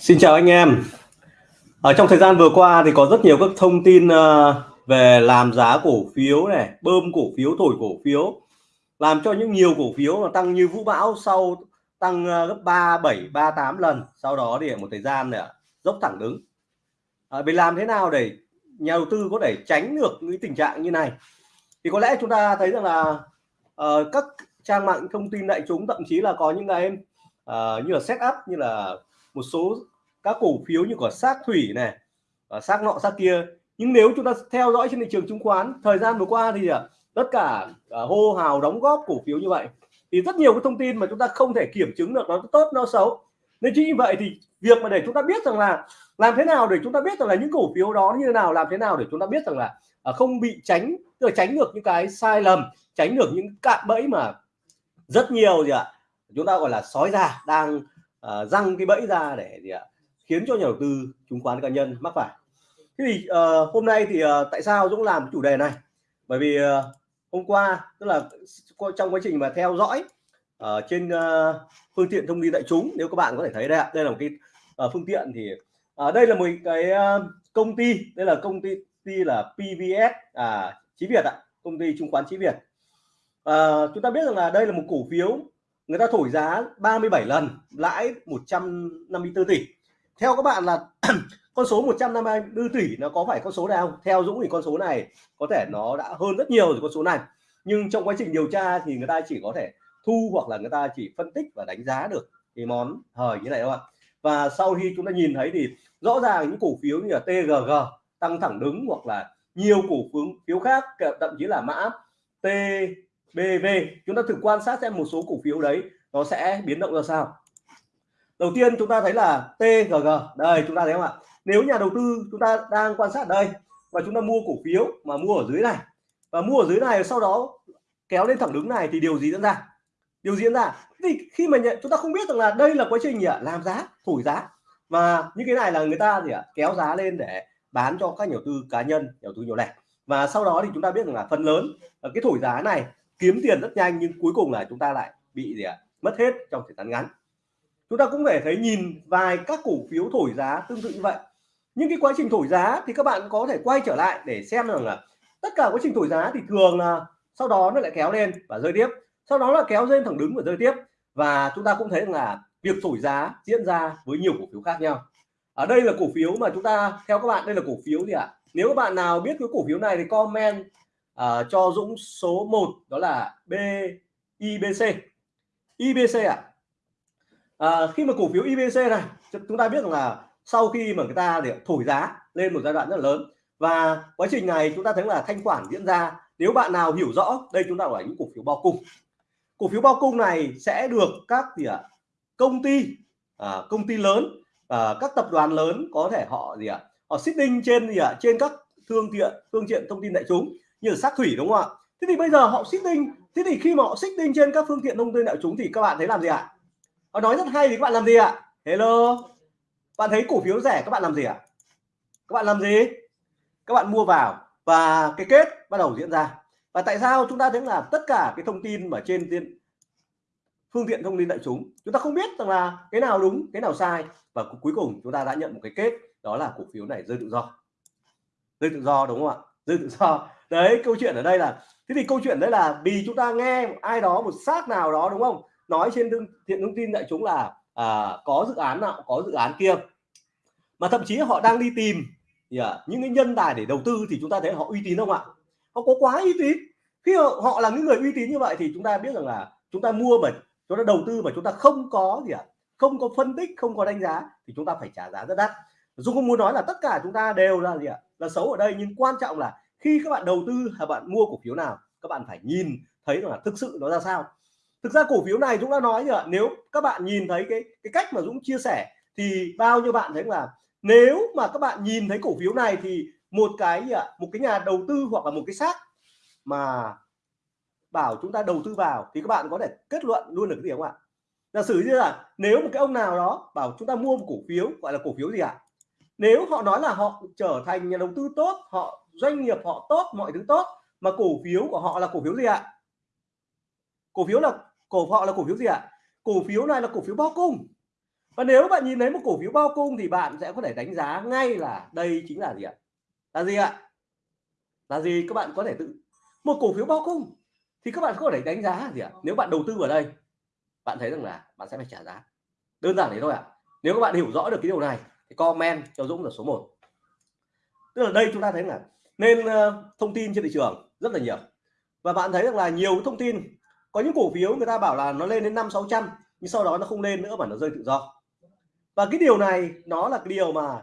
Xin chào anh em. Ở trong thời gian vừa qua thì có rất nhiều các thông tin ờ, về làm giá cổ phiếu này, bơm cổ phiếu, thổi cổ phiếu, làm cho những nhiều cổ phiếu mà tăng như vũ bão sau tăng ờ, gấp 3, 7, 3, 8 lần. Sau đó thì một thời gian này dốc thẳng đứng. Ờ, à, vì làm thế nào để nhà đầu tư có thể tránh được những tình trạng như này? Thì có lẽ chúng ta thấy rằng là uh, các trang mạng thông tin đại chúng thậm chí là có những cái uh, như là setup như là một số các cổ phiếu như của sát thủy này và sát nọ sát kia. Nhưng nếu chúng ta theo dõi trên thị trường chứng khoán thời gian vừa qua thì ờ, tất cả uh, hô hào đóng góp cổ phiếu như vậy thì rất nhiều cái thông tin mà chúng ta không thể kiểm chứng được nó tốt nó xấu. Nên chính vì vậy thì việc mà để chúng ta biết rằng là làm thế nào để chúng ta biết rằng là những cổ phiếu đó như thế nào làm thế nào để chúng ta biết rằng là uh, không bị tránh tức là tránh được những cái sai lầm tránh được những cạm bẫy mà rất nhiều gì ạ chúng ta gọi là sói già đang uh, răng cái bẫy ra để gì ạ khiến cho nhà đầu tư chứng khoán cá nhân mắc phải. Thế thì uh, hôm nay thì uh, tại sao Dũng làm chủ đề này? Bởi vì uh, hôm qua tức là trong quá trình mà theo dõi ở uh, trên uh, phương tiện thông tin đại chúng nếu các bạn có thể thấy đây ạ đây là một cái uh, phương tiện thì ở uh, đây là một cái uh, công ty đây là công ty, ty là PVS à Chí Việt ạ công ty chứng khoán Chí Việt. À, chúng ta biết rằng là đây là một cổ phiếu người ta thổi giá 37 lần, lãi 154 tỷ. Theo các bạn là con số 154 tỷ nó có phải con số nào? Theo Dũng thì con số này có thể nó đã hơn rất nhiều rồi con số này. Nhưng trong quá trình điều tra thì người ta chỉ có thể thu hoặc là người ta chỉ phân tích và đánh giá được cái món hời như này các bạn và sau khi chúng ta nhìn thấy thì rõ ràng những cổ phiếu như là TGG tăng thẳng đứng hoặc là nhiều cổ phiếu phiếu khác, thậm chí là mã T BV chúng ta thử quan sát xem một số cổ phiếu đấy nó sẽ biến động ra sao. Đầu tiên chúng ta thấy là TGG đây, chúng ta thấy không ạ? Nếu nhà đầu tư chúng ta đang quan sát đây và chúng ta mua cổ phiếu mà mua ở dưới này và mua ở dưới này sau đó kéo lên thẳng đứng này thì điều gì diễn ra? Điều diễn ra? Thì khi mà nhận, chúng ta không biết rằng là đây là quá trình gì ạ? Làm giá, thổi giá. Và những cái này là người ta gì ạ? Kéo giá lên để bán cho các nhà đầu tư cá nhân, nhà đầu tư nhỏ lẻ. Và sau đó thì chúng ta biết rằng là phần lớn ờ, cái thổi giá này kiếm tiền rất nhanh nhưng cuối cùng là chúng ta lại bị gì ạ? Mất hết trong thời gian ngắn. Chúng ta cũng thể thấy nhìn vài các cổ phiếu thổi giá tương tự như vậy. Nhưng cái quá trình thổi giá thì các bạn có thể quay trở lại để xem rằng là tất cả quá trình thổi giá thì thường là sau đó nó lại kéo lên và rơi tiếp. Sau đó là kéo lên thẳng đứng và rơi tiếp. Và chúng ta cũng thấy rằng là việc thổi giá diễn ra với nhiều cổ phiếu khác nhau. Ở đây là cổ phiếu mà chúng ta, theo các bạn, đây là cổ phiếu gì ạ? Nếu các bạn nào biết cái cổ phiếu này thì comment uh, cho Dũng số 1 đó là B IBC IBC ạ. À? à, khi mà cổ phiếu IBC này chúng ta biết rằng là sau khi mà người ta để thổi giá lên một giai đoạn rất là lớn và quá trình này chúng ta thấy là thanh khoản diễn ra. Nếu bạn nào hiểu rõ đây chúng ta gọi là những cổ phiếu bao cung. Cổ phiếu bao cung này sẽ được các gì ạ? Công ty à, công ty lớn à, các tập đoàn lớn có thể họ gì ạ? Họ sitting trên gì ạ? Trên các thương tiện phương tiện thông tin đại chúng như là sát thủy, đúng không ạ? Thế thì bây giờ họ sitting thế thì khi mà họ sitting trên các phương tiện thông tin đại chúng thì các bạn thấy làm gì ạ? Họ nói rất hay thì các bạn làm gì ạ? Hello? Bạn thấy cổ phiếu rẻ, các bạn làm gì ạ? Các bạn làm gì? Các bạn mua vào. Và cái kết bắt đầu diễn ra. Và tại sao chúng ta thấy là tất cả cái thông tin mà trên tiên phương tiện thông tin đại chúng chúng ta không biết rằng là cái nào đúng, cái nào sai. Và cuối cùng chúng ta đã nhận một cái kết, đó là cổ phiếu này rơi tự do. Rơi tự do, đúng không ạ? Rơi tự do đấy câu chuyện ở đây là thế thì câu chuyện đấy là vì chúng ta nghe ai đó một xác nào đó đúng không? Nói trên thương thiện thông tin đại chúng là à, có dự án nào có dự án kia. Mà thậm chí họ đang đi tìm yeah, à, những cái nhân tài để đầu tư thì chúng ta thấy họ uy tín không ạ? Họ có quá uy tín. Khi họ, họ là những người uy tín như vậy thì chúng ta biết rằng là chúng ta mua mà chúng ta đầu tư mà chúng ta không có gì ạ? Không có phân tích không có đánh giá thì chúng ta phải trả giá rất đắt. Dung không muốn nói là tất cả chúng ta đều là gì ạ? Là xấu ở đây nhưng quan trọng là khi các bạn đầu tư hay bạn mua cổ phiếu nào, các bạn phải nhìn thấy là thực sự nó ra sao. Thực ra cổ phiếu này Dũng đã nói rồi nếu các bạn nhìn thấy cái cái cách mà Dũng chia sẻ thì bao nhiêu bạn thấy là nếu mà các bạn nhìn thấy cổ phiếu này thì một cái ạ? Một cái nhà đầu tư hoặc là một cái xác mà bảo chúng ta đầu tư vào thì các bạn có thể kết luận luôn được cái gì không ạ? Giả sử như là nếu một cái ông nào đó bảo chúng ta mua một cổ phiếu, gọi là cổ phiếu gì ạ? Nếu họ nói là họ trở thành nhà đầu tư tốt, họ doanh nghiệp họ tốt, mọi thứ tốt, mà cổ phiếu của họ là cổ phiếu gì ạ? Cổ phiếu là, cổ họ là cổ phiếu gì ạ? Cổ phiếu này là cổ phiếu bao cung. Và nếu bạn nhìn thấy một cổ phiếu bao cung thì bạn sẽ có thể đánh giá ngay là đây chính là gì ạ? Là gì ạ? Là gì? Các bạn có thể tự, một cổ phiếu bao cung thì các bạn có thể đánh giá gì ạ? Nếu bạn đầu tư vào đây, bạn thấy rằng là bạn sẽ phải trả giá. Đơn giản thế thôi ạ. Nếu các bạn hiểu rõ được cái điều này thì comment cho Dũng là số 1 tức là đây chúng ta thấy là nên uh, thông tin trên thị trường rất là nhiều. Và bạn thấy rằng là nhiều thông tin có những cổ phiếu người ta bảo là nó lên đến năm sáu trăm nhưng sau đó nó không lên nữa mà nó rơi tự do. Và cái điều này nó là cái điều mà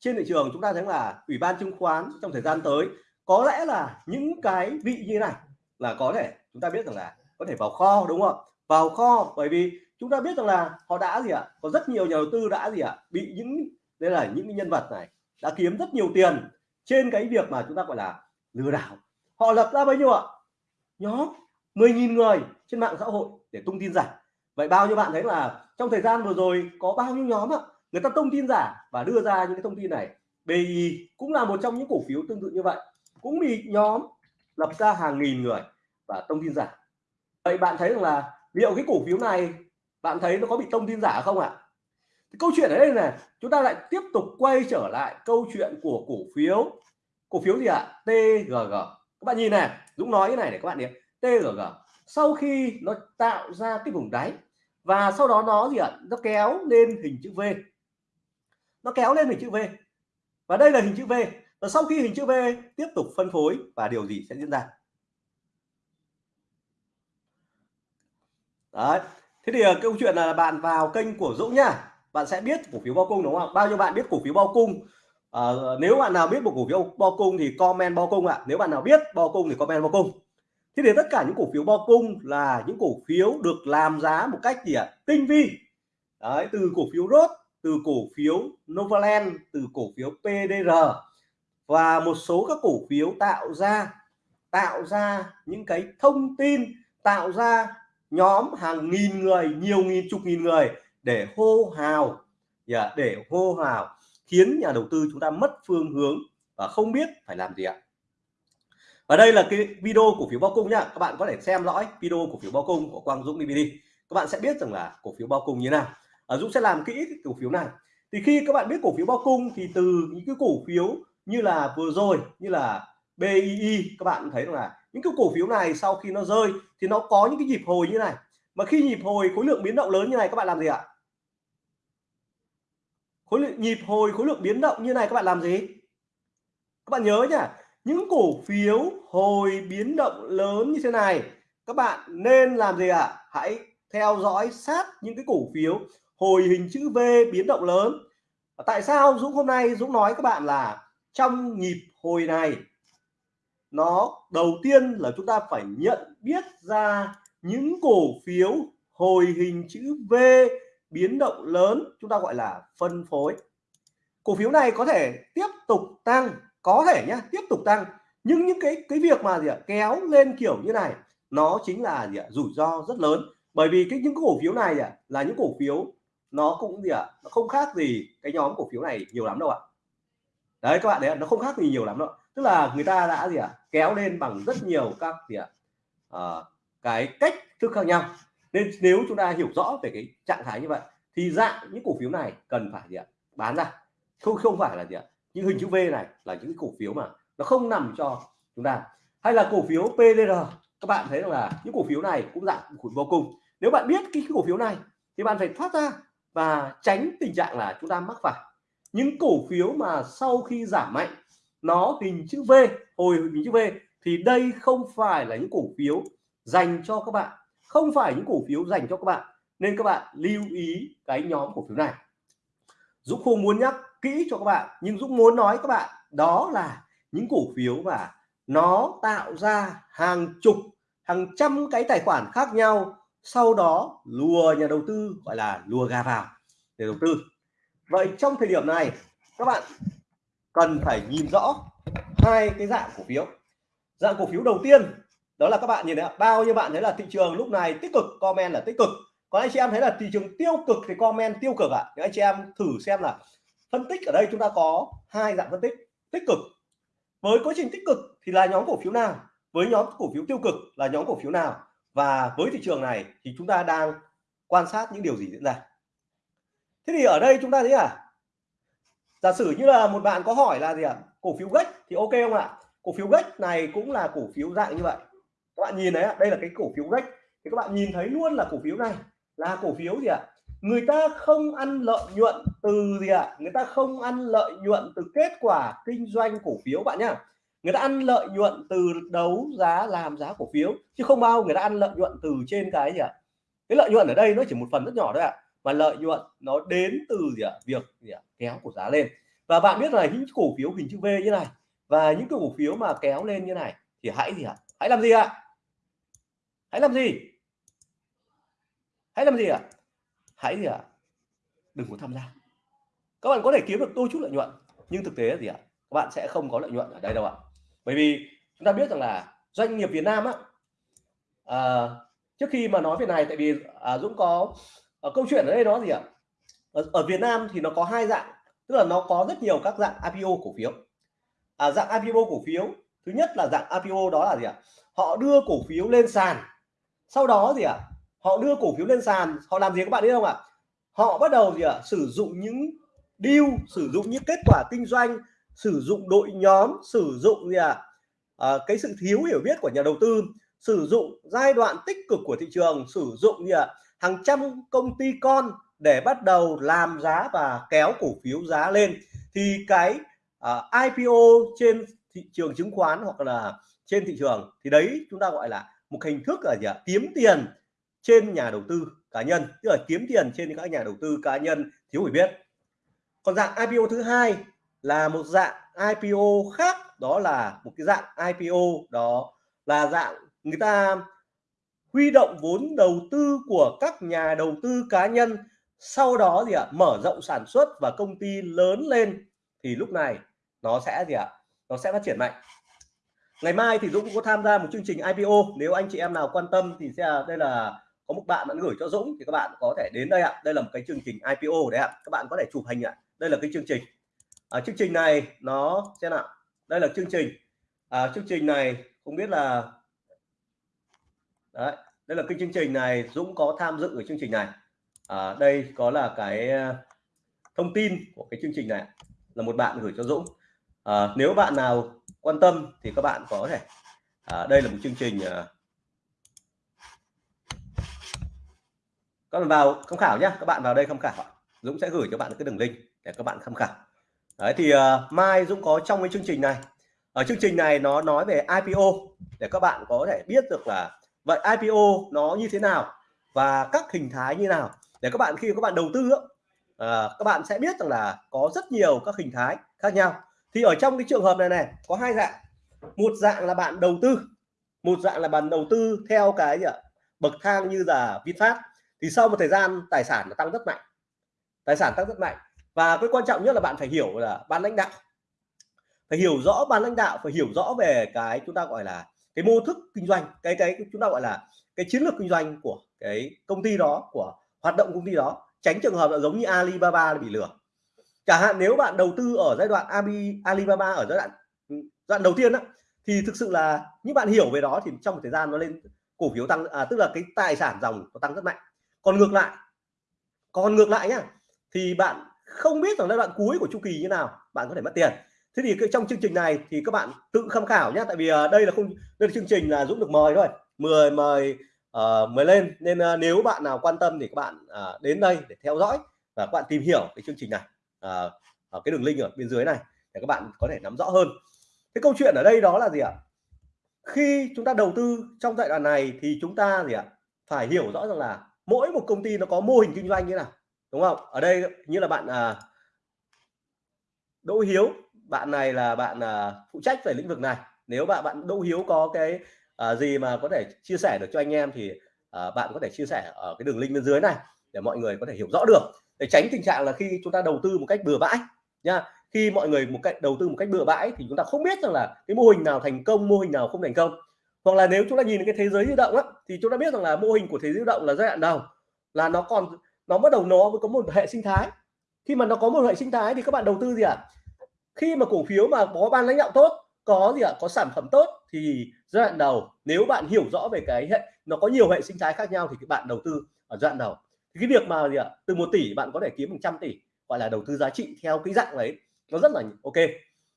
trên thị trường chúng ta thấy là ủy ban chứng khoán trong thời gian tới có lẽ là những cái vị như này là có thể chúng ta biết rằng là có thể vào kho đúng không vào kho bởi vì chúng ta biết rằng là họ đã gì ạ? Có rất nhiều nhà đầu tư đã gì ạ? Bị những đây là những nhân vật này đã kiếm rất nhiều tiền trên cái việc mà chúng ta gọi là lừa đảo, họ lập ra bao nhiêu ạ? Nhóm 10.000 người trên mạng xã hội để tung tin giả. Vậy bao nhiêu bạn thấy là trong thời gian vừa rồi có bao nhiêu nhóm ạ, người ta tung tin giả và đưa ra những cái thông tin này? BI cũng là một trong những cổ phiếu tương tự như vậy. Cũng bị nhóm lập ra hàng nghìn người và thông tin giả. Vậy bạn thấy rằng là liệu cái cổ phiếu này, bạn thấy nó có bị thông tin giả không ạ? Thì câu chuyện ở đây là chúng ta lại tiếp tục quay trở lại câu chuyện của cổ phiếu. Cổ phiếu gì ạ? TGG các bạn nhìn này, Dũng nói cái này để các bạn nhìn. TGG sau khi nó tạo ra cái vùng đáy và sau đó nó gì ạ? Nó kéo lên hình chữ V. Nó kéo lên hình chữ V. Và đây là hình chữ V. Và sau khi hình chữ V tiếp tục phân phối và điều gì sẽ diễn ra? Đấy. Thế thì ờ, câu chuyện là bạn vào kênh của Dũng nhá bạn sẽ biết cổ phiếu bao cung đúng không bao nhiêu bạn biết cổ phiếu bao cung? À, nếu bạn nào biết một cổ phiếu bao cung thì comment bao cung ạ. Nếu bạn nào biết bao cung thì comment bao cung. Thế thì tất cả những cổ phiếu bao cung là những cổ phiếu được làm giá một cách gì ạ? Tinh vi. Đấy từ cổ phiếu rốt từ cổ phiếu Novaland từ cổ phiếu PDR và một số các cổ phiếu tạo ra tạo ra những cái thông tin tạo ra nhóm hàng nghìn người nhiều nghìn chục nghìn người để hô hào. Yeah, để hô hào khiến nhà đầu tư chúng ta mất phương hướng và không biết phải làm gì ạ. Và đây là cái video cổ phiếu bao cung nhá. Các bạn có thể xem dõi video cổ phiếu bao cung của Quang Dũng DVD các bạn sẽ biết rằng là cổ phiếu bao cung như thế nào. À, Dũng sẽ làm kỹ cái cổ phiếu này. Thì khi các bạn biết cổ phiếu bao cung thì từ những cái cổ phiếu như là vừa rồi như là BII các bạn thấy rằng là những cái cổ phiếu này sau khi nó rơi thì nó có những cái nhịp hồi như này. Mà khi nhịp hồi khối lượng biến động lớn như này các bạn làm gì ạ? Khối lượng nhịp hồi, khối lượng biến động như này, các bạn làm gì? Các bạn nhớ nhá, những cổ phiếu hồi biến động lớn như thế này, các bạn nên làm gì ạ? Hãy theo dõi sát những cái cổ phiếu hồi hình chữ V biến động lớn. Tại sao Dũng hôm nay, Dũng nói các bạn là trong nhịp hồi này, nó đầu tiên là chúng ta phải nhận biết ra những cổ phiếu hồi hình chữ V biến động lớn chúng ta gọi là phân phối. Cổ phiếu này có thể tiếp tục tăng có thể nhá tiếp tục tăng nhưng những cái cái việc mà gì ạ kéo lên kiểu như này nó chính là gì ạ rủi ro rất lớn. Bởi vì cái những cổ phiếu này ạ là những cổ phiếu nó cũng gì ạ nó không khác gì cái nhóm cổ phiếu này nhiều lắm đâu ạ. Đấy các bạn đấy nó không khác gì nhiều lắm đâu tức là người ta đã gì ạ kéo lên bằng rất nhiều các gì ạ à, cái cách thức khác nhau nên nếu chúng ta hiểu rõ về cái trạng thái như vậy, thì dạng những cổ phiếu này cần phải gì ạ? Bán ra. Không không phải là gì ạ? Những hình chữ V này là những cổ phiếu mà nó không nằm cho chúng ta. Hay là cổ phiếu PDR các bạn thấy rằng là những cổ phiếu này cũng dạng cổ vô cùng. Nếu bạn biết cái cổ phiếu này, thì bạn phải thoát ra và tránh tình trạng là chúng ta mắc phải. Những cổ phiếu mà sau khi giảm mạnh, nó hình chữ V, hồi hình chữ V, thì đây không phải là những cổ phiếu dành cho các bạn không phải những cổ phiếu dành cho các bạn, nên các bạn lưu ý cái nhóm cổ phiếu này. Dũng không muốn nhắc kỹ cho các bạn, nhưng Dũng muốn nói các bạn, đó là những cổ phiếu và nó tạo ra hàng chục, hàng trăm cái tài khoản khác nhau, sau đó lùa nhà đầu tư, gọi là lùa gà vào để đầu tư. Vậy trong thời điểm này, các bạn cần phải nhìn rõ hai cái dạng cổ phiếu. Dạng cổ phiếu đầu tiên đó là các bạn nhìn thấy bao nhiêu bạn thấy là thị trường lúc này tích cực, comment là tích cực. Còn anh chị em thấy là thị trường tiêu cực thì comment tiêu cực ạ. À? anh chị em thử xem là phân tích ở đây chúng ta có hai dạng phân tích. Tích cực. Với quá trình tích cực thì là nhóm cổ phiếu nào? Với nhóm cổ phiếu tiêu cực là nhóm cổ phiếu nào? Và với thị trường này thì chúng ta đang quan sát những điều gì diễn ra? Thế thì ở đây chúng ta thấy à? Giả sử như là một bạn có hỏi là gì ạ? Cổ phiếu gách thì ok không ạ? Cổ phiếu gách này cũng là cổ phiếu dạng như vậy các bạn nhìn đấy đây là cái cổ phiếu gách thì các bạn nhìn thấy luôn là cổ phiếu này. Là cổ phiếu gì ạ? Người ta không ăn lợi nhuận từ gì ạ? Người ta không ăn lợi nhuận từ kết quả kinh doanh cổ phiếu bạn nhá. Người ta ăn lợi nhuận từ đấu giá, làm giá cổ phiếu, chứ không bao người ta ăn lợi nhuận từ trên cái gì ạ? Cái lợi nhuận ở đây nó chỉ một phần rất nhỏ thôi ạ, mà lợi nhuận nó đến từ gì ạ? Việc gì ạ? Kéo của giá lên. Và bạn biết là những cổ phiếu hình chữ V như này, và những cái cổ phiếu mà kéo lên như này, thì hãy gì ạ? Hãy làm gì ạ? Hãy làm gì? Hãy làm gì ạ? Hãy gì ạ? Đừng có tham gia. Các bạn có thể kiếm được đôi chút lợi nhuận nhưng thực tế là gì ạ? Các bạn sẽ không có lợi nhuận ở đây đâu ạ. Bởi vì chúng ta biết rằng là doanh nghiệp Việt Nam á à, trước khi mà nói về này tại vì à, Dũng có à, câu chuyện ở đây đó gì ạ? Ở, ở Việt Nam thì nó có hai dạng tức là nó có rất nhiều các dạng IPO cổ phiếu. À, dạng IPO cổ phiếu thứ nhất là dạng IPO đó là gì ạ? Họ đưa cổ phiếu lên sàn sau đó gì ạ à, họ đưa cổ phiếu lên sàn. Họ làm gì các bạn biết không ạ? Họ bắt đầu gì ạ à, sử dụng những deal sử dụng những kết quả kinh doanh sử dụng đội nhóm sử dụng gì ạ? À, cái sự thiếu hiểu biết của nhà đầu tư sử dụng giai đoạn tích cực của thị trường sử dụng gì ạ? Hàng trăm công ty con để bắt đầu làm giá và kéo cổ phiếu giá lên. Thì cái à, uh, IPO trên thị trường chứng khoán hoặc là trên thị trường thì đấy chúng ta gọi là một hình thức là gì ạ? Kiếm tiền trên nhà đầu tư cá nhân, tức là kiếm tiền trên các nhà đầu tư cá nhân thiếu hiểu biết. Còn dạng IPO thứ hai là một dạng IPO khác, đó là một cái dạng IPO đó là dạng người ta huy động vốn đầu tư của các nhà đầu tư cá nhân, sau đó gì ạ? Mở rộng sản xuất và công ty lớn lên, thì lúc này nó sẽ gì ạ? Nó sẽ phát triển mạnh ngày mai thì Dũng cũng có tham gia một chương trình IPO nếu anh chị em nào quan tâm thì sẽ đây là có một bạn bạn gửi cho Dũng thì các bạn có thể đến đây ạ. Đây là một cái chương trình IPO đấy ạ. Các bạn có thể chụp hình ạ. Đây là cái chương trình. À, chương trình này nó sẽ nào. Đây là chương trình. À, chương trình này không biết là đấy đây là cái chương trình này Dũng có tham dự ở chương trình này. À, đây có là cái à, thông tin của cái chương trình này. Là một bạn gửi cho Dũng. À, nếu bạn nào quan tâm thì các bạn có thể à, đây là một chương trình à, các bạn vào tham khảo nhé các bạn vào đây tham khảo. Dũng sẽ gửi cho bạn cái đường link để các bạn tham khảo. Đấy thì uh, mai Dũng có trong cái chương trình này. Ở chương trình này nó nói về IPO để các bạn có thể biết được là vậy IPO nó như thế nào và các hình thái như nào. Để các bạn khi các bạn đầu tư uh, các bạn sẽ biết rằng là có rất nhiều các hình thái khác nhau thì ở trong cái trường hợp này này, có hai dạng. Một dạng là bạn đầu tư, một dạng là bạn đầu tư theo cái gì ạ? Bậc thang như là VinFast. Thì sau một thời gian, tài sản nó tăng rất mạnh. Tài sản tăng rất mạnh. Và cái quan trọng nhất là bạn phải hiểu là ban lãnh đạo. Phải hiểu rõ ban lãnh đạo, phải hiểu rõ về cái chúng ta gọi là cái mô thức kinh doanh, cái cái chúng ta gọi là cái chiến lược kinh doanh của cái công ty đó, của hoạt động công ty đó. Tránh trường hợp là giống như Alibaba bị lừa chẳng hạn nếu bạn đầu tư ở giai đoạn Alibaba ở giai đoạn ừ, giai đoạn đầu tiên á thì thực sự là những bạn hiểu về đó thì trong một thời gian nó lên cổ phiếu tăng à, tức là cái tài sản dòng nó tăng rất mạnh. Còn ngược lại còn ngược lại nhá thì bạn không biết rằng giai đoạn cuối của chu kỳ như nào bạn có thể mất tiền. Thế thì trong chương trình này thì các bạn tự tham khảo nhé tại vì à, đây là không đây là chương trình là Dũng được mời thôi mời mời uh, mời lên. Nên uh, nếu bạn nào quan tâm thì các bạn uh, đến đây để theo dõi và các bạn tìm hiểu cái chương trình này. À, ở cái đường link ở bên dưới này để các bạn có thể nắm rõ hơn. Cái câu chuyện ở đây đó là gì ạ? Khi chúng ta đầu tư trong giai đoạn này thì chúng ta gì ạ? Phải hiểu rõ rằng là mỗi một công ty nó có mô hình kinh doanh như nào đúng không? Ở đây như là bạn à, Đỗ Hiếu bạn này là bạn à, phụ trách về lĩnh vực này. Nếu bạn bạn Đỗ Hiếu có cái à, gì mà có thể chia sẻ được cho anh em thì à, bạn có thể chia sẻ ở cái đường link bên dưới này để mọi người có thể hiểu rõ được để tránh tình trạng là khi chúng ta đầu tư một cách bừa bãi nha khi mọi người một cách đầu tư một cách bừa bãi thì chúng ta không biết rằng là cái mô hình nào thành công mô hình nào không thành công hoặc là nếu chúng ta nhìn cái thế giới di động á, thì chúng ta biết rằng là mô hình của thế giới di động là giai đoạn đầu là nó còn nó bắt đầu nó mới có một hệ sinh thái khi mà nó có một hệ sinh thái thì các bạn đầu tư gì ạ à? khi mà cổ phiếu mà có ban lãnh đạo tốt có gì ạ à? có sản phẩm tốt thì giai đoạn đầu nếu bạn hiểu rõ về cái hệ nó có nhiều hệ sinh thái khác nhau thì các bạn đầu tư ở giai đoạn đầu thì cái việc mà gì ạ? Từ một tỷ bạn có thể kiếm 100 tỷ gọi là đầu tư giá trị theo cái dạng đấy nó rất là ok.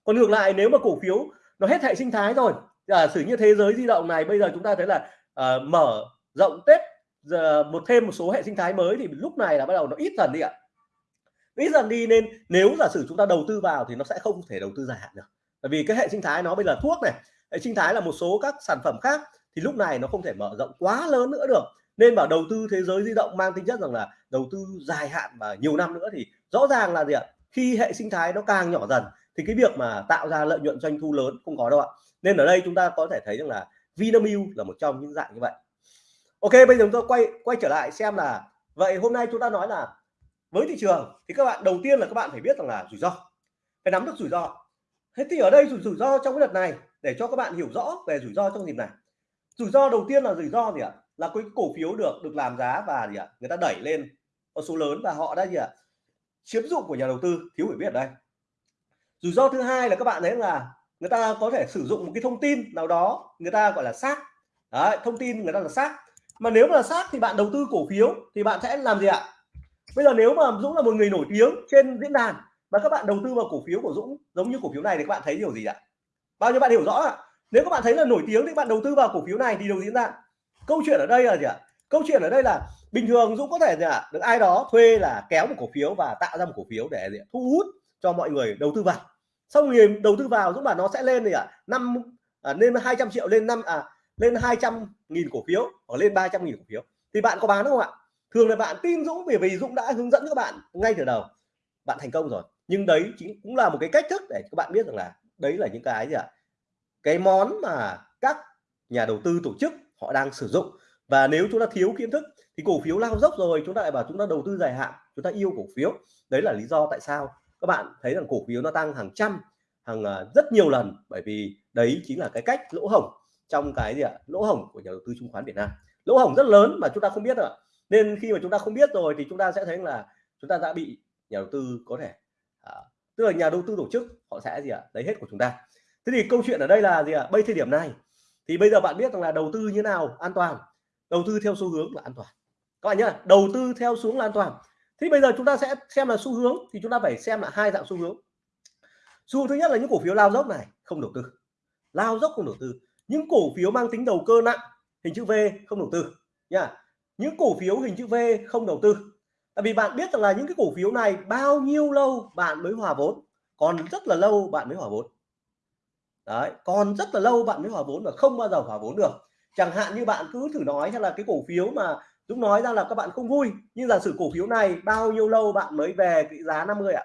Còn ngược lại nếu mà cổ phiếu nó hết hệ sinh thái rồi giả sử như thế giới di động này bây giờ chúng ta thấy là uh, mở rộng tết giờ một thêm một số hệ sinh thái mới thì lúc này là bắt đầu nó ít dần đi ạ. Ít dần đi nên nếu giả sử chúng ta đầu tư vào thì nó sẽ không thể đầu tư dài hạn được. Bởi vì cái hệ sinh thái nó bây giờ thuốc này hệ sinh thái là một số các sản phẩm khác thì lúc này nó không thể mở rộng quá lớn nữa được nên bảo đầu tư thế giới di động mang tính chất rằng là đầu tư dài hạn và nhiều năm nữa thì rõ ràng là gì ạ? Khi hệ sinh thái nó càng nhỏ dần thì cái việc mà tạo ra lợi nhuận doanh thu lớn không có đâu ạ. Nên ở đây chúng ta có thể thấy rằng là Vinamilk là một trong những dạng như vậy. Ok bây giờ chúng tôi quay quay trở lại xem là vậy hôm nay chúng ta nói là với thị trường thì các bạn đầu tiên là các bạn phải biết rằng là rủi ro phải nắm được rủi ro. Thế thì ở đây rủi, rủi ro trong cái đợt này để cho các bạn hiểu rõ về rủi ro trong dịp này. Rủi ro đầu tiên là rủi ro gì ạ? Là cái cổ phiếu được được làm giá và gì ạ? Người ta đẩy lên con số lớn và họ đã gì ạ? Chiếm dụng của nhà đầu tư thiếu hiểu biết ở đây. Rủi ro thứ hai là các bạn thấy là người ta có thể sử dụng một cái thông tin nào đó người ta gọi là xác. Đấy, thông tin người ta là xác. Mà nếu mà là xác thì bạn đầu tư cổ phiếu thì bạn sẽ làm gì ạ? Bây giờ nếu mà Dũng là một người nổi tiếng trên diễn đàn và các bạn đầu tư vào cổ phiếu của Dũng giống như cổ phiếu này thì các bạn thấy điều gì ạ? Bao nhiêu bạn hiểu rõ ạ? Nếu các bạn thấy là nổi tiếng thì bạn đầu tư vào cổ phiếu này thì điều diễn ra? Câu chuyện ở đây là gì ạ? Câu chuyện ở đây là bình thường Dũng có thể gì ạ? Được ai đó thuê là kéo một cổ phiếu và tạo ra một cổ phiếu để gì thu hút cho mọi người đầu tư vào. Xong người đầu tư vào Dũng bảo nó sẽ lên gì ạ? Năm à, lên 200 triệu lên năm à lên 200 nghìn cổ phiếu hoặc lên 300 nghìn cổ phiếu. Thì bạn có bán không ạ? Thường là bạn tin Dũng vì vì Dũng đã hướng dẫn các bạn ngay từ đầu. Bạn thành công rồi. Nhưng đấy chính cũng là một cái cách thức để các bạn biết rằng là đấy là những cái gì ạ? Cái món mà các nhà đầu tư tổ chức họ đang sử dụng. Và nếu chúng ta thiếu kiến thức thì cổ phiếu lao dốc rồi chúng ta lại bảo chúng ta đầu tư dài hạn chúng ta yêu cổ phiếu. Đấy là lý do tại sao các bạn thấy rằng cổ phiếu nó tăng hàng trăm hàng à, rất nhiều lần. Bởi vì đấy chính là cái cách lỗ hổng trong cái gì ạ? Lỗ hổng của nhà đầu tư chứng khoán Việt Nam. Lỗ hổng rất lớn mà chúng ta không biết ạ. Nên khi mà chúng ta không biết rồi thì chúng ta sẽ thấy là chúng ta đã bị nhà đầu tư có thể à, tức là nhà đầu tư tổ chức họ sẽ gì ạ? Lấy hết của chúng ta. Thế thì câu chuyện ở đây là gì ạ? Bây thời điểm này thì bây giờ bạn biết rằng là đầu tư như nào, an toàn. Đầu tư theo xu hướng là an toàn. Các bạn nhá, đầu tư theo xuống là an toàn. Thì bây giờ chúng ta sẽ xem là xu hướng, thì chúng ta phải xem là hai dạng xu hướng. Xu hướng thứ nhất là những cổ phiếu lao dốc này, không đầu tư. Lao dốc không đầu tư. Những cổ phiếu mang tính đầu cơ nặng, hình chữ V, không đầu tư nha những cổ phiếu hình chữ V, không đầu tư. Tại vì bạn biết rằng là những cái cổ phiếu này bao nhiêu lâu bạn mới hòa vốn? Còn rất là lâu bạn mới hòa vốn đấy còn rất là lâu bạn mới hòa vốn và không bao giờ hòa vốn được. Chẳng hạn như bạn cứ thử nói hay là cái cổ phiếu mà Dũng nói ra là các bạn không vui, nhưng giả sử cổ phiếu này bao nhiêu lâu bạn mới về cái giá 50 ạ?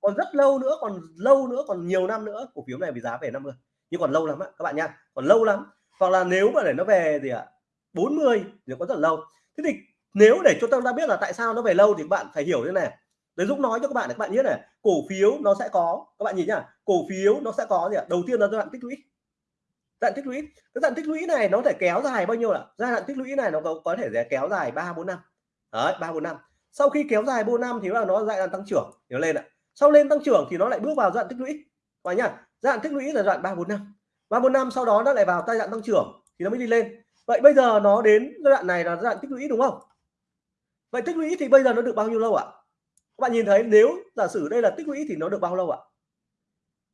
Còn rất lâu nữa, còn lâu nữa, còn nhiều năm nữa, cổ phiếu này với giá về 50 nhưng còn lâu lắm ạ, các bạn nha còn lâu lắm. Hoặc là nếu mà để nó về gì ạ 40 thì có rất lâu. Thế thì nếu để cho ta biết là tại sao nó về lâu thì bạn phải hiểu thế này. Đấy Dũng nói cho các bạn để các bạn nhớ này cổ phiếu nó sẽ có các bạn nhìn nhá cổ phiếu nó sẽ có gì ạ? Đầu tiên là giai đoạn tích lũy. Giai đoạn tích lũy. Cái giai đoạn tích lũy này nó thể kéo dài bao nhiêu ạ? Giai đoạn tích lũy này nó có, có thể kéo dài ba bốn năm. Đấy ba bốn năm. Sau khi kéo dài bốn năm thì là nó giai đoạn tăng trưởng thì nó lên ạ. Sau lên tăng trưởng thì nó lại bước vào giai đoạn tích lũy. Và nhá giai đoạn tích lũy là giai đoạn ba bốn năm. Ba bốn năm sau đó nó lại vào giai đoạn tăng trưởng thì nó mới đi lên. Vậy bây giờ nó đến giai đoạn này là giai đoạn tích lũy đúng không? Vậy tích lũy thì bây giờ nó được bao nhiêu lâu ạ? Các bạn nhìn thấy nếu giả sử đây là tích lũy thì nó được bao lâu ạ?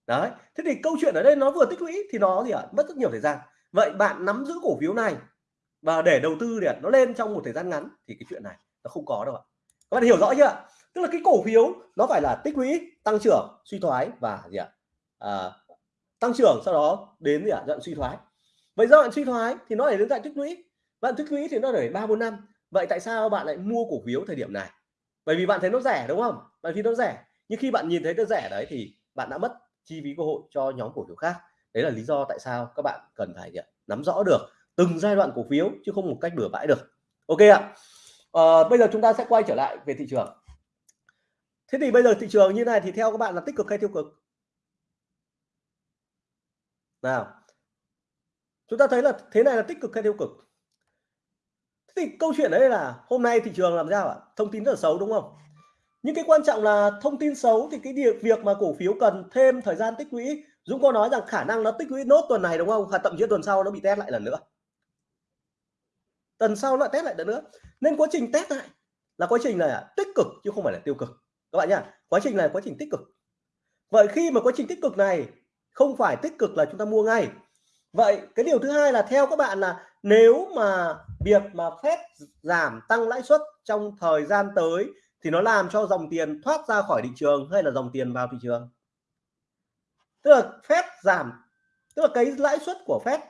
Đấy thế thì câu chuyện ở đây nó vừa tích lũy thì nó gì ạ? Mất rất nhiều thời gian. Vậy bạn nắm giữ cổ phiếu này và để đầu tư để nó lên trong một thời gian ngắn thì cái chuyện này nó không có đâu ạ. Các bạn hiểu rõ chưa tức là cái cổ phiếu nó phải là tích lũy tăng trưởng suy thoái và gì ạ? À, tăng trưởng sau đó đến gì ạ? Giai suy thoái. Vậy giai đoạn suy thoái thì nó để đến dạng tích lũy. Bạn tích lũy thì nó để ba bốn năm. Vậy tại sao bạn lại mua cổ phiếu thời điểm này? Bởi vì bạn thấy nó rẻ đúng không? Bởi vì nó rẻ. Nhưng khi bạn nhìn thấy nó rẻ đấy thì bạn đã mất chi phí cơ hội cho nhóm cổ phiếu khác. Đấy là lý do tại sao các bạn cần phải nắm rõ được từng giai đoạn cổ phiếu chứ không một cách bừa bãi được. Ok ạ. À, bây giờ chúng ta sẽ quay trở lại về thị trường. Thế thì bây giờ thị trường như này thì theo các bạn là tích cực hay tiêu cực? Nào. Chúng ta thấy là thế này là tích cực hay tiêu cực? Thì câu chuyện đấy là hôm nay thị trường làm sao ạ? Thông tin rất là xấu, đúng không? Nhưng cái quan trọng là thông tin xấu thì cái việc việc mà cổ phiếu cần thêm thời gian tích lũy. Dũng có nói rằng khả năng nó tích lũy nốt tuần này, đúng không? Và thậm chí tuần sau nó bị test lại lần nữa. Tuần sau nó test lại lần nữa. Nên quá trình test lại là quá trình là tích cực chứ không phải là tiêu cực. Các bạn nhá, quá trình này quá trình tích cực. Vậy khi mà quá trình tích cực này không phải tích cực là chúng ta mua ngay. Vậy cái điều thứ hai là theo các bạn là nếu mà việc mà phép giảm tăng lãi suất trong thời gian tới thì nó làm cho dòng tiền thoát ra khỏi thị trường hay là dòng tiền vào thị trường? Tức là phép giảm, tức là cái lãi suất của phép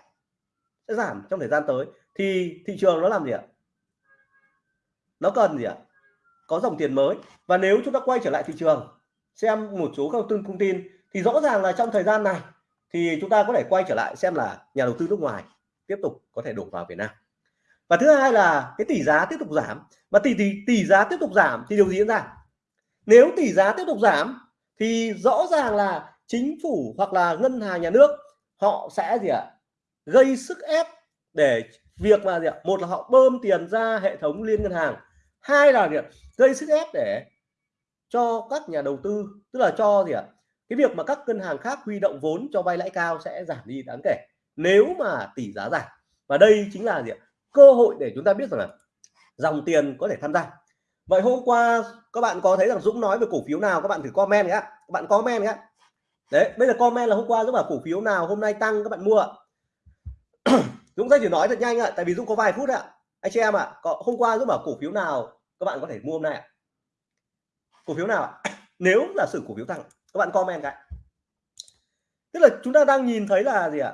sẽ giảm trong thời gian tới. Thì thị trường nó làm gì ạ? Nó cần gì ạ? Có dòng tiền mới. Và nếu chúng ta quay trở lại thị trường, xem một số các thông tin thì rõ ràng là trong thời gian này thì chúng ta có thể quay trở lại xem là nhà đầu tư nước ngoài tiếp tục có thể đổ vào Việt Nam và thứ hai là cái tỷ giá tiếp tục giảm. Và tỷ tỷ tỷ giá tiếp tục giảm thì điều gì diễn ra? Nếu tỷ giá tiếp tục giảm thì rõ ràng là chính phủ hoặc là ngân hàng nhà nước họ sẽ gì ạ? Gây sức ép để việc mà gì ạ? Một là họ bơm tiền ra hệ thống liên ngân hàng. Hai là gì ạ? gây sức ép để cho các nhà đầu tư, tức là cho gì ạ? Cái việc mà các ngân hàng khác huy động vốn cho vay lãi cao sẽ giảm đi đáng kể nếu mà tỷ giá giảm. Và đây chính là gì ạ? Cơ hội để chúng ta biết rằng là dòng tiền có thể tham gia. Vậy hôm qua các bạn có thấy rằng Dũng nói về cổ phiếu nào? Các bạn thử comment nhé. Các bạn comment nhé. Đấy, bây giờ comment là hôm qua Dũng bảo cổ phiếu nào hôm nay tăng, các bạn mua Dũng sẽ chỉ nói thật nhanh ạ, tại vì Dũng có vài phút ạ. Anh chị em ạ, có, hôm qua Dũng bảo cổ phiếu nào các bạn có thể mua hôm nay ạ? Cổ phiếu nào ạ? Nếu là sự cổ phiếu tăng, các bạn comment cái. Tức là chúng ta đang nhìn thấy là gì ạ?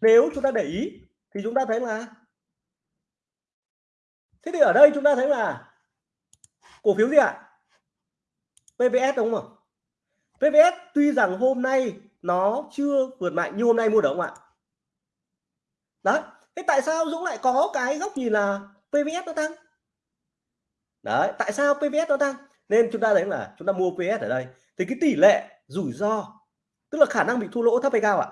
Nếu chúng ta để ý thì chúng ta thấy là thế thì ở đây chúng ta thấy là cổ phiếu gì ạ? PVS đúng không PVS tuy rằng hôm nay nó chưa vượt mạnh như hôm nay mua được không ạ? Đấy, thế tại sao Dũng lại có cái góc nhìn là PVS nó tăng? Đấy, tại sao PVS nó tăng? Nên chúng ta thấy là chúng ta mua PS ở đây. Thì cái tỷ lệ rủi ro, tức là khả năng bị thua lỗ thấp hay cao ạ?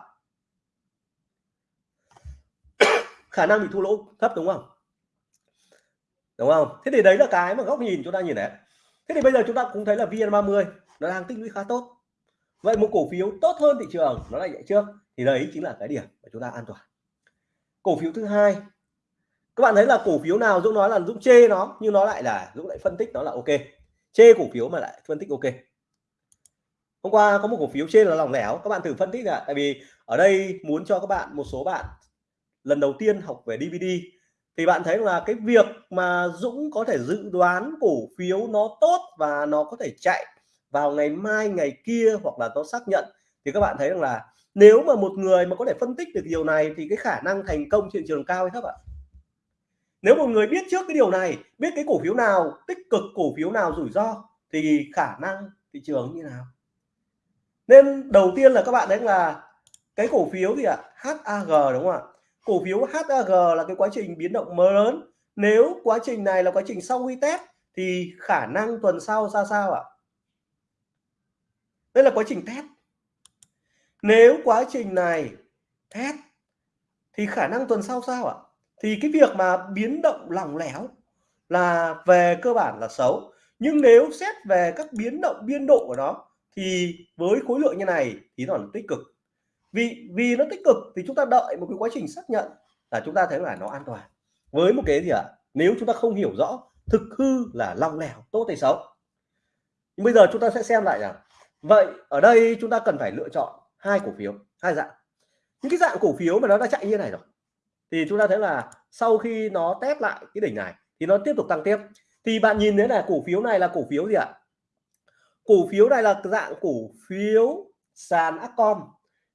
Khả năng bị thua lỗ thấp, đúng không? Đúng không? Thế thì đấy là cái mà góc nhìn chúng ta nhìn đấy thế thì bây giờ chúng ta cũng thấy là VN30 nó đang tích lũy khá tốt. Vậy một cổ phiếu tốt hơn thị trường, nó lại chạy trước. Thì đấy chính là cái điểm mà chúng ta an toàn. Cổ phiếu thứ hai. Các bạn thấy là cổ phiếu nào Dũng nói là Dũng chê nó, nhưng nó lại là Dũng lại phân tích nó là ok. Chê cổ phiếu mà lại phân tích ok. Hôm qua có một cổ phiếu trên là lòng lẻo. Các bạn thử phân tích ạ tại vì ở đây muốn cho các bạn, một số bạn lần đầu tiên học về DVD thì bạn thấy là cái việc mà Dũng có thể dự đoán cổ phiếu nó tốt và nó có thể chạy vào ngày mai, ngày kia hoặc là nó xác nhận, thì các bạn thấy rằng là nếu mà một người mà có thể phân tích được điều này thì cái khả năng thành công trên thị trường cao hay thấp ạ? Nếu một người biết trước cái điều này, biết cái cổ phiếu nào, tích cực cổ phiếu nào rủi ro, thì khả năng thị trường như nào? Nên đầu tiên là các bạn đấy là cái cổ phiếu gì ạ? HAG đúng không ạ? Cổ phiếu HAG là cái quá trình biến động mới lớn. Nếu quá trình này là quá trình sau khi test, thì khả năng tuần sau ra sao ạ? Đây là quá trình test. Nếu quá trình này test, thì khả năng tuần sau sao ạ? Thì cái việc mà biến động lỏng lẻo là về cơ bản là xấu. Nhưng nếu xét về các biến động biên độ của nó, thì với khối lượng như này thì nó là tích cực vì vì nó tích cực thì chúng ta đợi một cái quá trình xác nhận là chúng ta thấy là nó an toàn. Với một cái gì ạ? À? nếu chúng ta không hiểu rõ thực hư là long lẻo, tốt hay xấu. Nhưng bây giờ chúng ta sẽ xem lại rằng vậy ở đây chúng ta cần phải lựa chọn hai cổ phiếu, hai dạng. Những cái dạng cổ phiếu mà nó đã chạy như này rồi, thì chúng ta thấy là sau khi nó test lại cái đỉnh này thì nó tiếp tục tăng tiếp. Thì bạn nhìn thấy là cổ phiếu này là cổ phiếu gì ạ? Cổ phiếu này là dạng cổ phiếu sàn Upcom